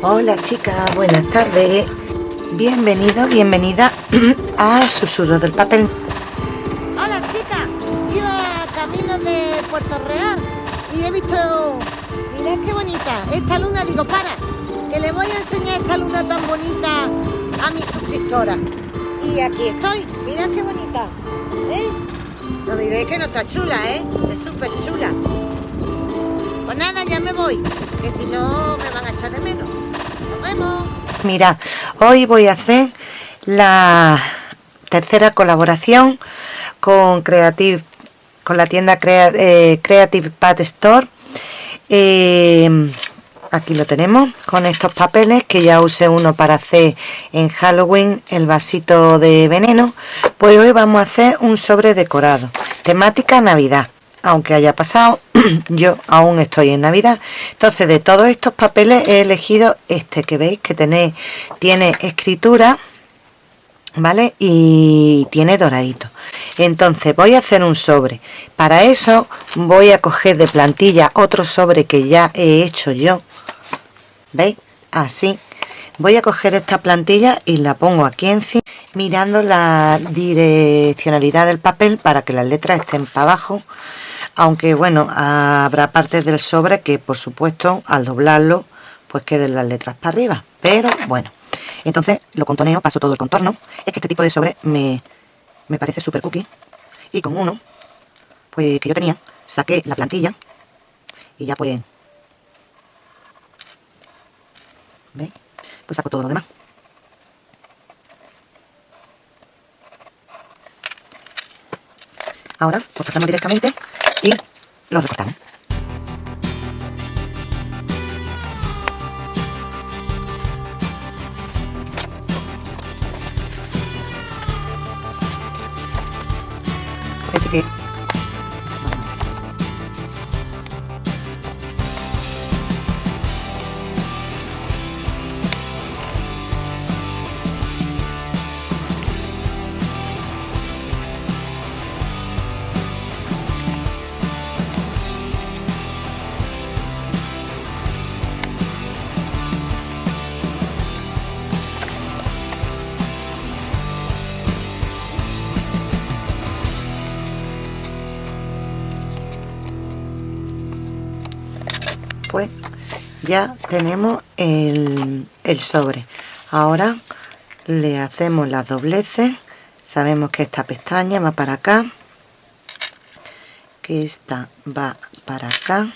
Hola chicas, buenas tardes. Bienvenido, bienvenida a Susurro del Papel. Hola chicas, iba camino de Puerto Real y he visto, mirad qué bonita, esta luna, digo, para, que le voy a enseñar esta luna tan bonita a mi suscriptora. Y aquí estoy, mirad qué bonita, ¿eh? No diréis que no está chula, ¿eh? Es súper chula. Pues nada, ya me voy, que si no me van a echar de menos. Nos vemos. Mira, hoy voy a hacer la tercera colaboración con Creative, con la tienda eh, Creative Pad Store. Eh, aquí lo tenemos con estos papeles que ya usé uno para hacer en Halloween el vasito de veneno. Pues hoy vamos a hacer un sobre decorado, temática Navidad. Aunque haya pasado, yo aún estoy en Navidad. Entonces, de todos estos papeles he elegido este que veis que tiene, escritura, ¿vale? Y tiene doradito. Entonces, voy a hacer un sobre. Para eso, voy a coger de plantilla otro sobre que ya he hecho yo. ¿Veis? Así. Voy a coger esta plantilla y la pongo aquí encima, mirando la direccionalidad del papel para que las letras estén para abajo aunque bueno habrá partes del sobre que por supuesto al doblarlo pues queden las letras para arriba. Pero bueno. Entonces lo contoneo paso todo el contorno. Es que este tipo de sobre me, me parece súper cookie. Y con uno pues que yo tenía saqué la plantilla y ya pues ¿veis? pues saco todo lo demás. Ahora pues pasamos directamente y lo recortamos pues ya tenemos el, el sobre. Ahora le hacemos las dobleces. Sabemos que esta pestaña va para acá que esta va para acá.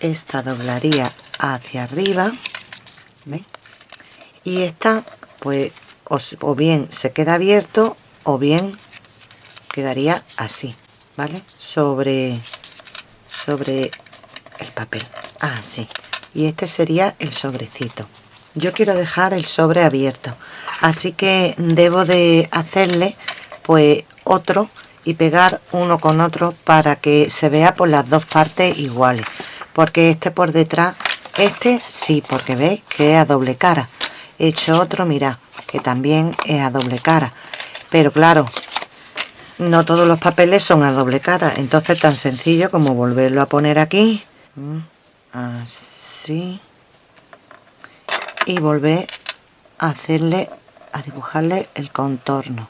Esta doblaría hacia arriba ¿veis? y esta pues o, o bien se queda abierto o bien quedaría así vale sobre sobre el papel. Así y este sería el sobrecito. Yo quiero dejar el sobre abierto. Así que debo de hacerle pues otro y pegar uno con otro para que se vea por las dos partes iguales. Porque este por detrás este sí porque veis que es a doble cara. He hecho otro mirad que también es a doble cara. Pero claro no todos los papeles son a doble cara. Entonces tan sencillo como volverlo a poner aquí así. Y volver a hacerle a dibujarle el contorno.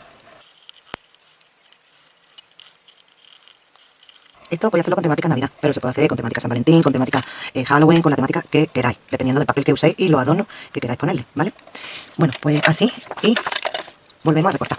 Esto voy a hacerlo con temática navidad pero se puede hacer con temática san valentín con temática eh, halloween con la temática que queráis dependiendo del papel que uséis y los adornos que queráis ponerle vale bueno pues así y volvemos a recortar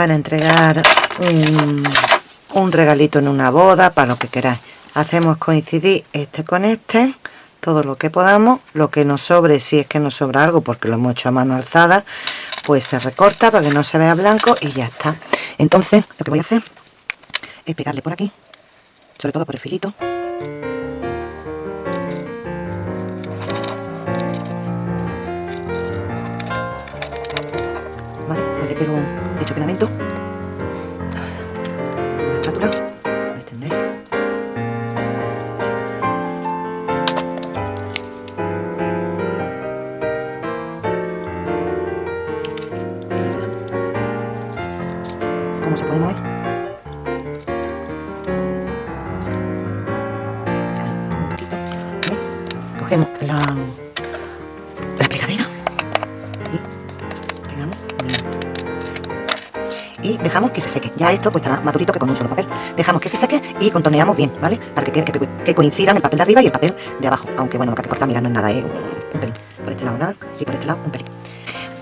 para entregar un, un regalito en una boda, para lo que queráis. Hacemos coincidir este con este, todo lo que podamos, lo que nos sobre, si es que nos sobra algo, porque lo hemos hecho a mano alzada, pues se recorta para que no se vea blanco y ya está. Entonces lo que voy a hacer es pegarle por aquí sobre todo por el filito pues estará más durito que con un solo papel. Dejamos que se seque y contorneamos bien, ¿vale? Para que, que, que coincidan el papel de arriba y el papel de abajo. Aunque bueno, lo que hay que cortar, mira, no es nada, es un, pelín. Por este lado nada y por este lado un pelín.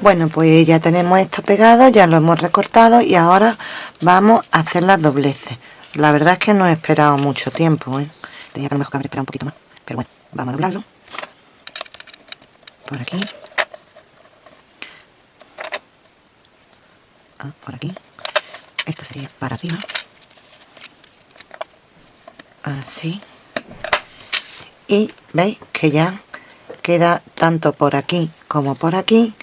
Bueno, pues ya tenemos esto pegado, ya lo hemos recortado y ahora vamos a hacer las dobleces. La verdad es que no he esperado mucho tiempo, ¿eh? Tenía que lo mejor que haber esperado un poquito más. Pero bueno, vamos a doblarlo. Por aquí. Ah, por aquí. Esto sería para arriba. Así. Y veis que ya queda tanto por aquí como por aquí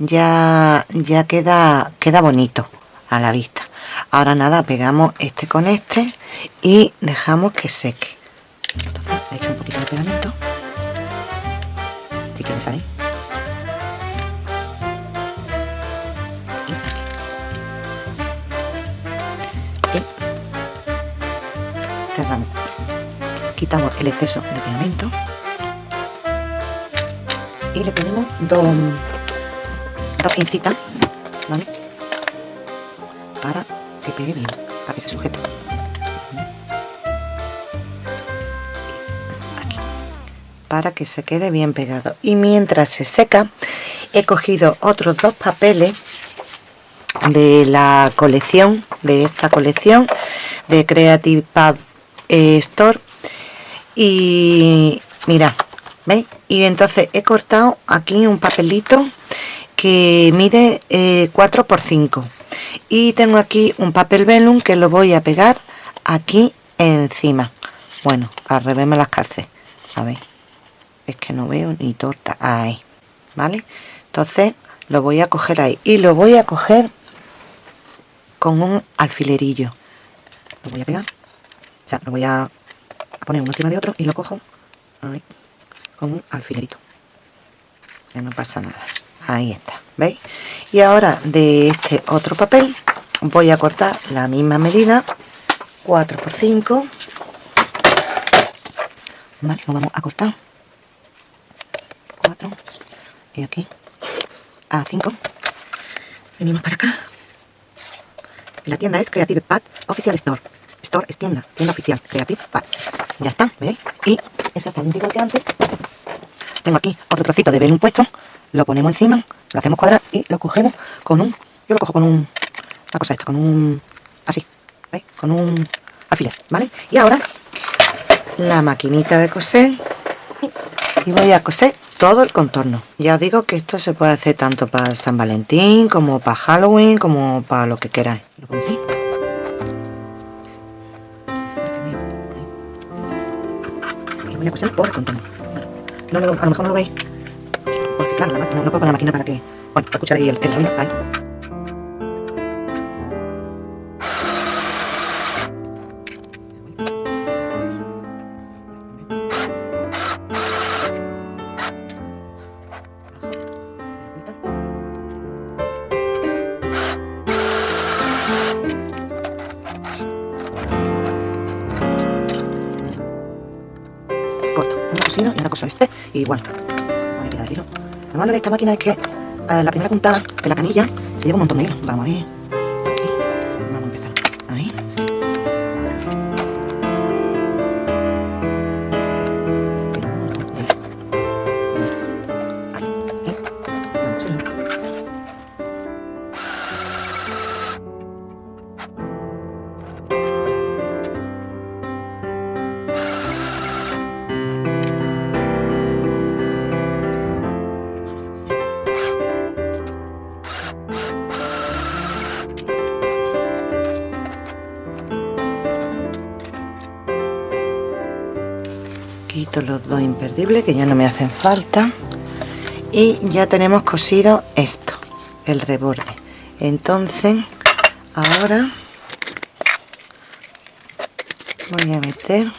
ya, ya queda, queda bonito a la vista. Ahora nada, pegamos este con este y dejamos que seque. Entonces un poquito de. Si quieres. Quitamos el exceso de pegamento. Y le ponemos dos dos pincitas. Para que pegue bien, para que se sujete. Aquí. Para que se quede bien pegado. Y mientras se seca, he cogido otros dos papeles de la colección, de esta colección, de Creative Pub eh, Store. Y mira, ¿veis? Y entonces he cortado aquí un papelito que mide 4 x 5 y tengo aquí un papel velum que lo voy a pegar aquí encima. Bueno al revés las calcé a ver es que no veo ni torta. Ahí vale entonces lo voy a coger ahí. Y lo voy a coger con un alfilerillo. Lo voy a pegar o sea lo voy a poner uno encima de otro y lo cojo con un alfilerito. Que no pasa nada. Ahí está veis y ahora de este otro papel voy a cortar la misma medida 4 por 5 vale lo vamos a cortar. 4 y aquí. A 5 venimos para acá. La tienda es Creative Pad Official Store Store es tienda, tienda oficial, Creative Pad ya está, ¿veis? y exactamente igual que antes tengo aquí otro trocito de velum puesto lo ponemos encima, lo hacemos cuadrar y lo cogemos con un, yo lo cojo con un, la cosa esta, con un, así, ¿veis? Con un alfiler, ¿vale? Y ahora, la maquinita de coser y voy a coser todo el contorno. Ya os digo que esto se puede hacer tanto para San Valentín, como para Halloween, como para lo que queráis. Lo pongo así. Voy a coser por contorno. No, a lo mejor no lo veis, Claro, no, no, puedo poner la máquina para que... Bueno, escuchar ahí el, el ruido. Ahí. corto y una cosa este y igual lo malo de esta máquina es que eh, la primera puntada de la canilla se lleva un montón de hilo. Vamos a ver. Quito los dos imperdibles que ya no me hacen falta. Y ya tenemos cosido esto el reborde. Entonces ahora voy a meter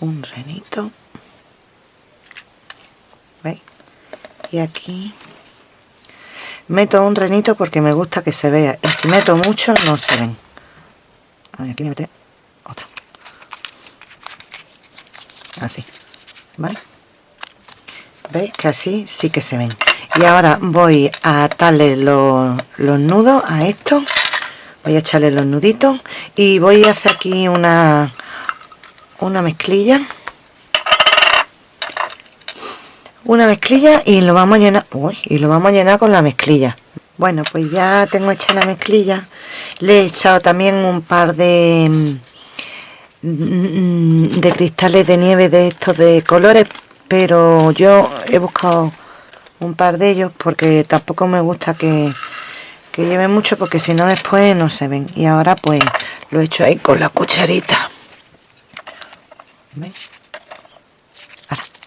un renito ¿veis? y aquí meto un renito porque me gusta que se vea. Y si meto mucho no se ven. Aquí otro así vale veis que así sí que se ven. Y ahora voy a atarle los, los nudos a esto. Voy a echarle los nuditos y voy a hacer aquí una una mezclilla. Una mezclilla y lo vamos a llenar. Y lo vamos a llenar con la mezclilla. Bueno pues ya tengo hecha la mezclilla. Le he echado también un par de de cristales de nieve de estos de colores pero yo he buscado un par de ellos porque tampoco me gusta que, que lleven mucho porque si no después no se ven. Y ahora pues lo he hecho ahí con la cucharita.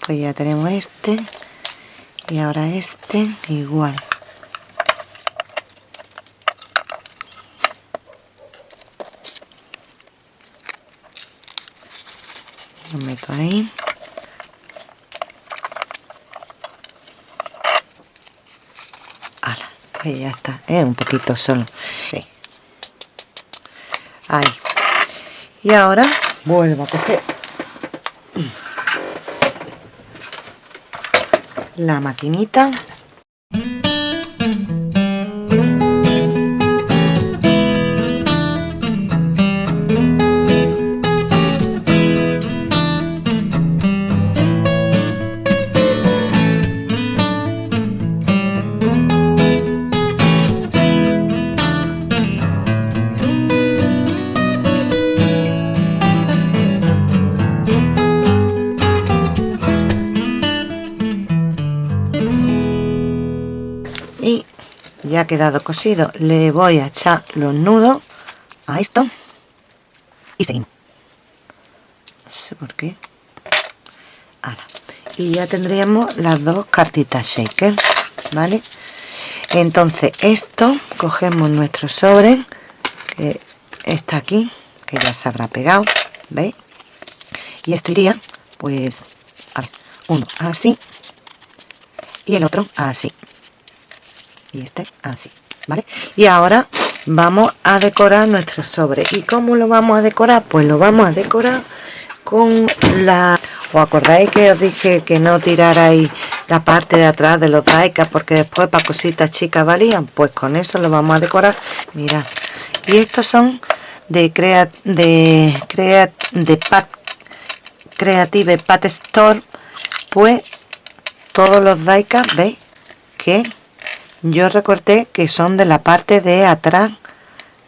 Pues ya tenemos este y ahora este igual lo meto ahí ya está. Es un poquito solo. Sí. ahí. Y ahora vuelvo a coger la maquinita quedado cosido. Le voy a echar los nudos a esto. Y seguimos no sé por qué. Y ya tendríamos las dos cartitas shaker vale entonces esto cogemos nuestro sobre que está aquí que ya se habrá pegado veis y esto iría pues uno así y el otro así y este así vale y ahora vamos a decorar nuestro sobre. Y cómo lo vamos a decorar pues lo vamos a decorar con la os acordáis que os dije que no tirarais la parte de atrás de los daikas porque después para cositas chicas valían pues con eso lo vamos a decorar. Mirad. Y estos son de crea de crea de pat creative pat store. Pues todos los daikas veis que yo recorté que son de la parte de atrás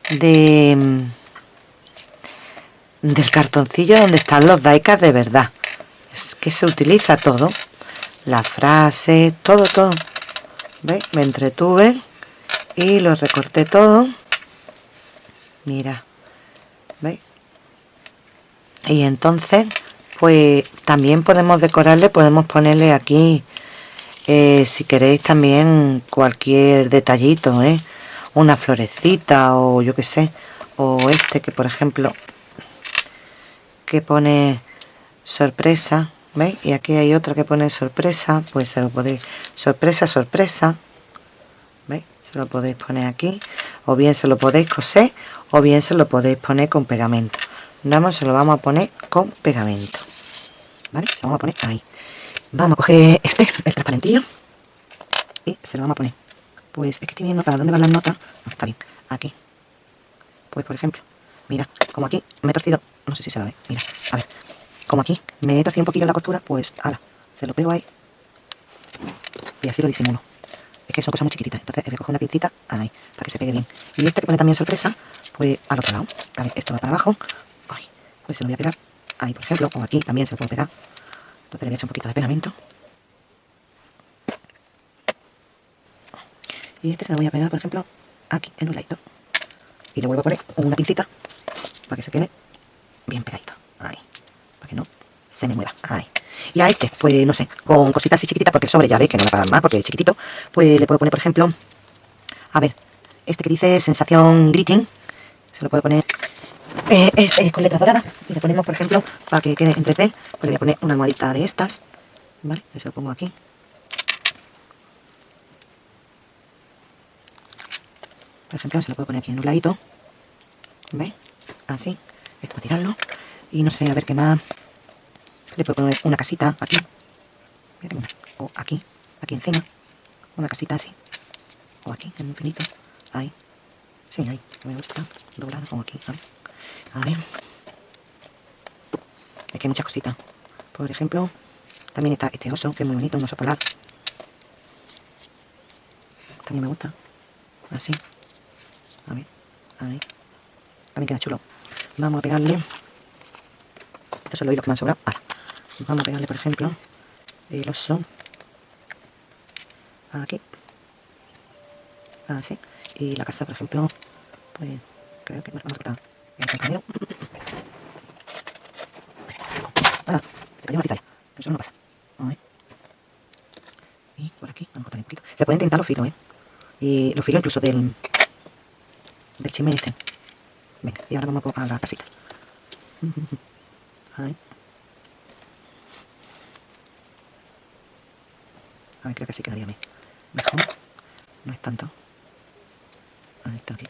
de mm, del cartoncillo donde están los daikas de verdad. Es que se utiliza todo. La frase todo todo. ¿veis? me entretuve y lo recorté todo. Mira. ¿veis? y entonces pues también podemos decorarle podemos ponerle aquí si queréis también cualquier detallito ¿eh? una florecita o yo que sé o este que por ejemplo que pone sorpresa ¿veis? y aquí hay otra que pone sorpresa pues se lo podéis sorpresa sorpresa ¿veis? se lo podéis poner aquí o bien se lo podéis coser o bien se lo podéis poner con pegamento vamos se lo vamos a poner con pegamento ¿vale? se lo vamos a poner ahí vamos a coger este, el transparentillo. Y se lo vamos a poner. Pues es que estoy viendo para dónde van las notas. Está bien, aquí. Pues por ejemplo, mira, como aquí me he torcido, no sé si se va a ver, mira, a ver. Como aquí me he torcido un poquillo la costura pues ahora, se lo pego ahí. Y así lo disimulo. Es que son cosas muy chiquititas, entonces a coger una pincita ahí, para que se pegue bien. Y este que pone también sorpresa, pues al otro lado. A ver, esto va para abajo. Pues se lo voy a pegar ahí por ejemplo, o aquí también se lo puedo pegar entonces le echar un poquito de pegamento. Y este se lo voy a pegar, por ejemplo, aquí en un ladito. Y le vuelvo a poner una pincita para que se quede bien pegadito. para que no se me mueva. Ahí. Y a este, pues no sé, con cositas así chiquititas, porque el sobre ya veis que no va a pagar más, porque es chiquitito, pues le puedo poner, por ejemplo, a ver, este que dice sensación greeting, se lo puedo poner, eh, es con letras doradas, y le ponemos, por ejemplo, para que quede entre C, pues le voy a poner una almohadita de estas, ¿vale? Se lo pongo aquí. Por ejemplo, se lo puedo poner aquí en un ladito. Así, esto para tirarlo, y no sé, a ver qué más, le puedo poner una casita aquí, o aquí, aquí encima, una casita así, o aquí, en un finito, ahí, sí, ahí, me gusta, doblado, como aquí, ver, a ver, es que hay muchas cositas, por ejemplo, también está este oso, que es muy bonito, un oso polar, también me gusta, así, a ver, ahí, también queda chulo, vamos a pegarle, eso es lo que me han sobrado, ahora, vamos a pegarle por ejemplo el oso. Aquí. Así. Y la casa por ejemplo pues creo que a cortar el compañero ¡Hala! se cayó una cita eso no pasa a y por aquí vamos a cortar un poquito se pueden intentar los filos eh y los filos incluso del del chisme este venga y ahora vamos a la casita ahí A ver, creo que sí quedaría bien. Mejor. No es tanto. Ahí está aquí.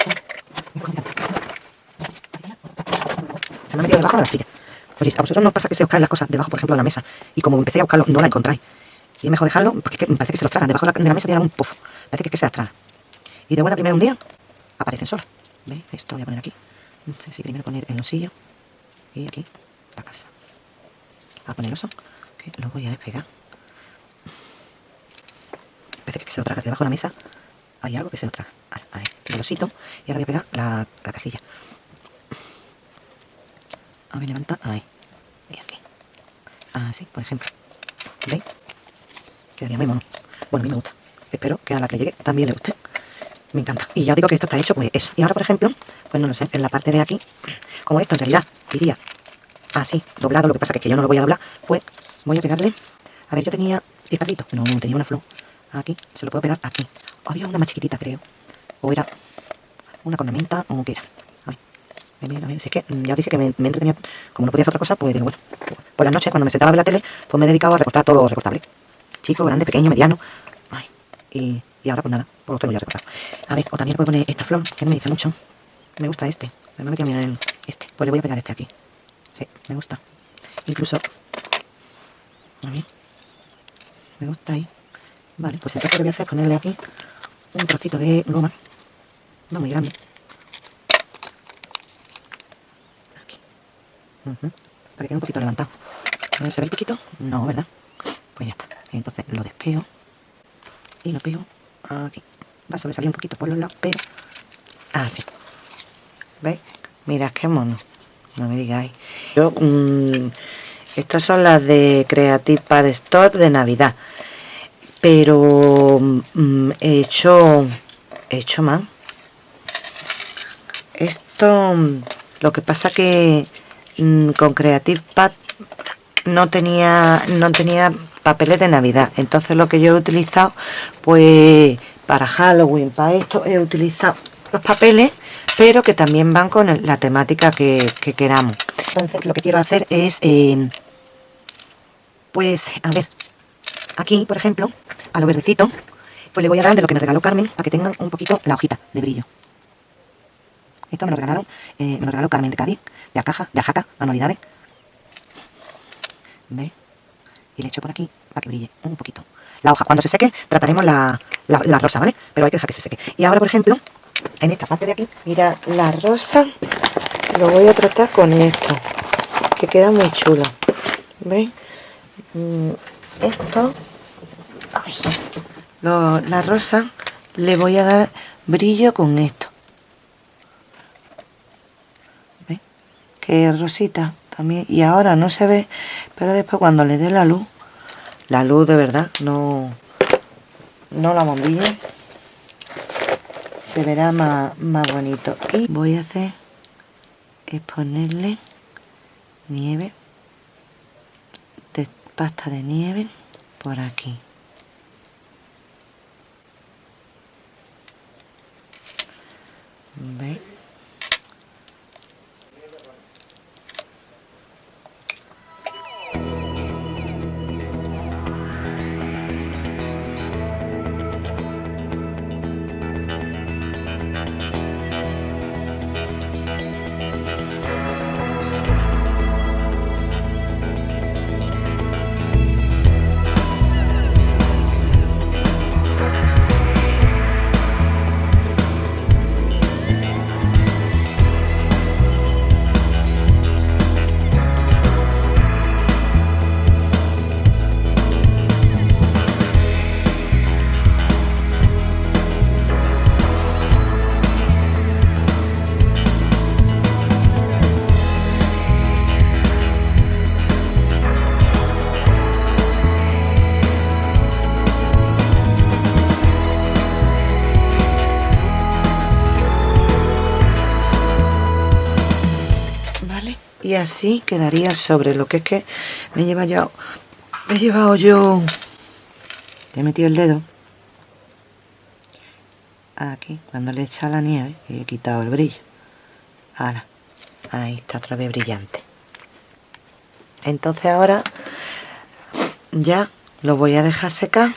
Se me ha metido debajo de la silla. Oye, a vosotros no pasa que se os caen las cosas debajo, por ejemplo, de la mesa. Y como empecé a buscarlo, no la encontráis. Y es mejor dejarlo, porque me parece que se los tragan. Debajo de la, mesa tiene un puff. Parece que, es que se las traga. Y de buena primera un día, aparecen solas. ¿Veis? Esto voy a poner aquí. No sé si primero poner el osillo. Y aquí, la casa. a poner el oso, que lo voy a despegar parece que se lo traga debajo de la mesa. Hay algo que se lo traga. Ahí, el osito. Y ahora voy a pegar la, la casilla. A ver, levanta. Ahí. Y aquí. Así, por ejemplo. ¿Veis? Quedaría muy mono. Bueno, a mí me gusta. Espero que a la que llegue también le guste. Me encanta. Y ya os digo que esto está hecho, pues eso. Y ahora, por ejemplo, pues no lo sé, en la parte de aquí, como esto en realidad iría así, doblado, lo que pasa que, es que yo no lo voy a doblar, pues voy a pegarle. A ver, yo tenía 10 No, tenía una flor aquí, se lo puedo pegar aquí. Había una más chiquitita, creo. O era una cornamenta o qué era. A a Si es que ya dije que me, me, entretenía, como no podía hacer otra cosa, pues digo, bueno, por la noche cuando me sentaba a la tele, pues me he dedicado a recortar todo recortable. Chico, grande, pequeño, mediano. Ay, y, y ahora pues nada, pues lo tengo ya recortado. A ver, o también puedo poner esta flor, que no me dice mucho. Me gusta este, me voy a mirar el, este. Pues le voy a pegar este aquí. Sí, me gusta. Incluso, a ver, me gusta ahí. Vale, pues entonces lo que voy a hacer es ponerle aquí un trocito de goma, no muy grande. Para que quede un poquito levantado. ¿Se ve el piquito? No, ¿verdad? Pues ya está. Entonces lo despego y lo pego aquí. Va a sobresalir un poquito por los lados, pero así. ¿Veis? Mira, qué mono. No me digáis. Yo, mmm, estas son las de Creative Par Store de Navidad pero mm, he hecho he hecho más esto lo que pasa que mm, con Creative Pad no tenía no tenía papeles de navidad entonces lo que yo he utilizado pues para Halloween para esto he utilizado los papeles pero que también van con la temática que, queramos entonces lo que quiero hacer es eh, pues a ver aquí por ejemplo a lo verdecito, pues le voy a dar de lo que me regaló Carmen, para que tengan un poquito la hojita de brillo. Esto me lo regalaron, eh, me lo regaló Carmen de Cádiz, de Acaja, de Ajaca, manualidades. ¿Veis? Y le echo por aquí para que brille un poquito. La hoja, cuando se seque, trataremos la, la, rosa, ¿vale? Pero hay que dejar que se seque. Y ahora, por ejemplo, en esta parte de aquí, mira, la rosa lo voy a tratar con esto, que queda muy chulo. ¿Veis? Mm, esto la rosa le voy a dar brillo con esto. Que rosita también. Y ahora no se ve, pero después cuando le dé la luz, la luz de verdad, no, no la bombilla, se verá más, más bonito. Y voy a hacer es ponerle nieve pasta de nieve por aquí. Así quedaría sobre lo que es que me lleva yo. Me he llevado yo he metido el dedo aquí cuando le he echado la nieve he quitado el brillo. Ahora ahí está otra vez brillante. Entonces ahora ya lo voy a dejar secar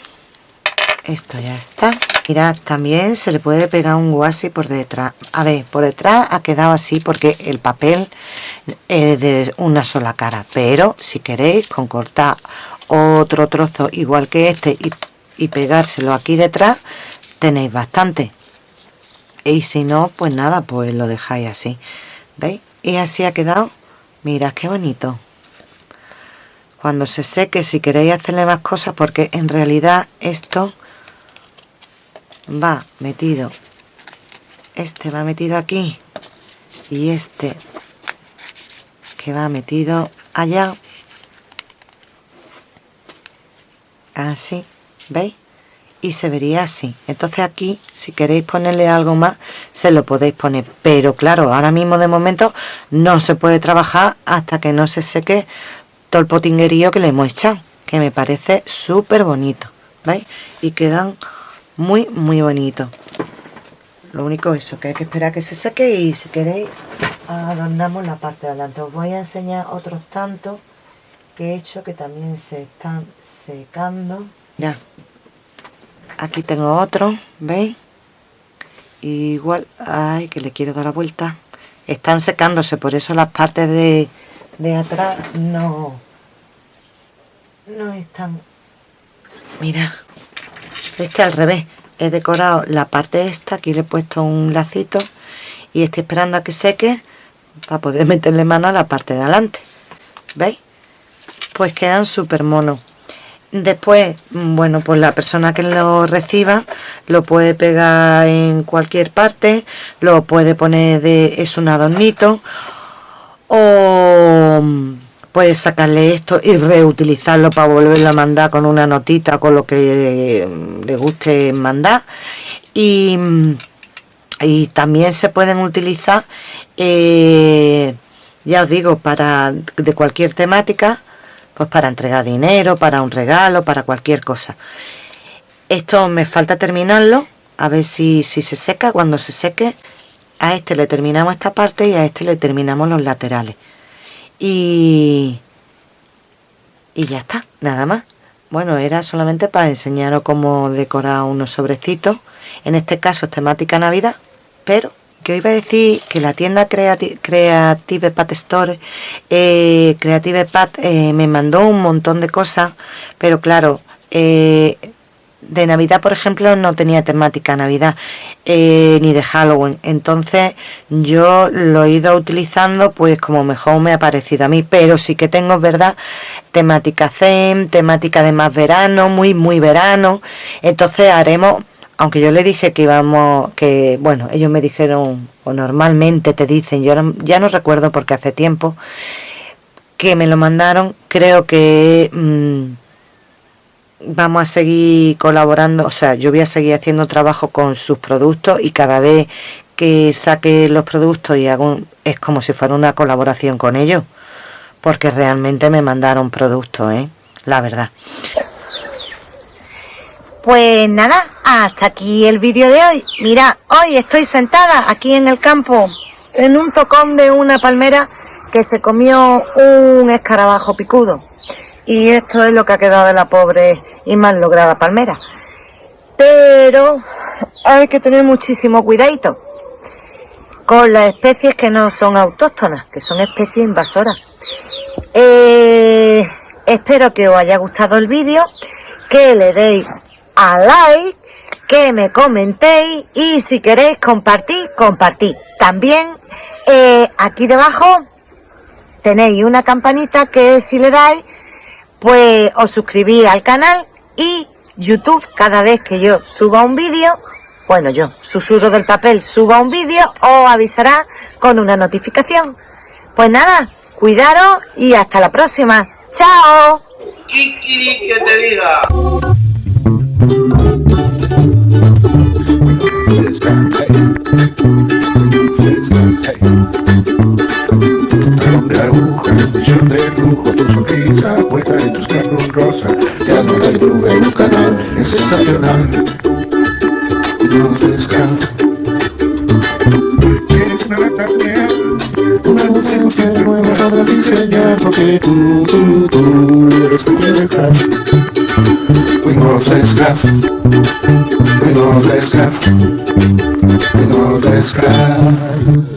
esto ya está Mirad, también se le puede pegar un guasi por detrás. A ver, por detrás ha quedado así porque el papel es de una sola cara. Pero si queréis, con cortar otro trozo igual que este y, y pegárselo aquí detrás, tenéis bastante. Y si no, pues nada, pues lo dejáis así. ¿Veis? Y así ha quedado. Mirad qué bonito. Cuando se seque, si queréis hacerle más cosas, porque en realidad esto va metido. Este va metido aquí. Y este que va metido allá. Así veis y se vería así. Entonces aquí si queréis ponerle algo más se lo podéis poner. Pero claro ahora mismo de momento no se puede trabajar hasta que no se seque todo el potinguerío que le hemos echado que me parece súper bonito veis y quedan muy muy bonito. Lo único eso que hay que esperar que se seque y si queréis adornamos la parte de adelante. Os voy a enseñar otros tantos que he hecho que también se están secando. Ya. Aquí tengo otro veis igual ay que le quiero dar la vuelta. Están secándose por eso las partes de, de atrás no no están. Mira este al revés. He decorado la parte esta aquí le he puesto un lacito y estoy esperando a que seque para poder meterle mano a la parte de adelante. ¿veis? pues quedan súper monos. Después bueno pues la persona que lo reciba lo puede pegar en cualquier parte lo puede poner de es un adornito o puedes sacarle esto y reutilizarlo para volverlo a mandar con una notita con lo que le guste mandar. Y, y también se pueden utilizar eh, ya os digo para de cualquier temática pues para entregar dinero para un regalo para cualquier cosa. Esto me falta terminarlo a ver si, si se seca. Cuando se seque a este le terminamos esta parte y a este le terminamos los laterales y, y ya está, nada más. Bueno, era solamente para enseñaros cómo decorar unos sobrecitos. En este caso temática Navidad, pero que iba a decir que la tienda Creative Pat Store, eh, Creative Pat, eh, me mandó un montón de cosas, pero claro, eh, de Navidad, por ejemplo, no tenía temática Navidad eh, ni de Halloween. Entonces yo lo he ido utilizando pues como mejor me ha parecido a mí. Pero sí que tengo, ¿verdad? Temática Zen, temática de más verano, muy, muy verano. Entonces haremos, aunque yo le dije que íbamos, que bueno, ellos me dijeron, o normalmente te dicen, yo ya no recuerdo porque hace tiempo que me lo mandaron, creo que... Mm, vamos a seguir colaborando, o sea, yo voy a seguir haciendo trabajo con sus productos y cada vez que saque los productos y hago es como si fuera una colaboración con ellos, porque realmente me mandaron productos, ¿eh? la verdad. Pues nada, hasta aquí el vídeo de hoy. Mira, hoy estoy sentada aquí en el campo, en un tocón de una palmera que se comió un escarabajo picudo. Y esto es lo que ha quedado de la pobre y mal lograda palmera. Pero hay que tener muchísimo cuidadito con las especies que no son autóctonas, que son especies invasoras. Eh, espero que os haya gustado el vídeo, que le deis a like, que me comentéis y si queréis compartir, compartid. También eh, aquí debajo tenéis una campanita que si le dais, pues os suscribís al canal y YouTube cada vez que yo suba un vídeo, bueno yo, susurro del papel, suba un vídeo, os avisará con una notificación. Pues nada, cuidaros y hasta la próxima. ¡Chao! Que te diga. Te dibujo tu sonrisa puesta en tus carros rosa. Ya no hay duda en un canal, es sensacional. No se escapa Tienes una lata Una botella que nueva podrás diseñar Porque tú, tú, tú eres tu de craft Fuimos a scrap Fuimos a scrap Fuimos a scrap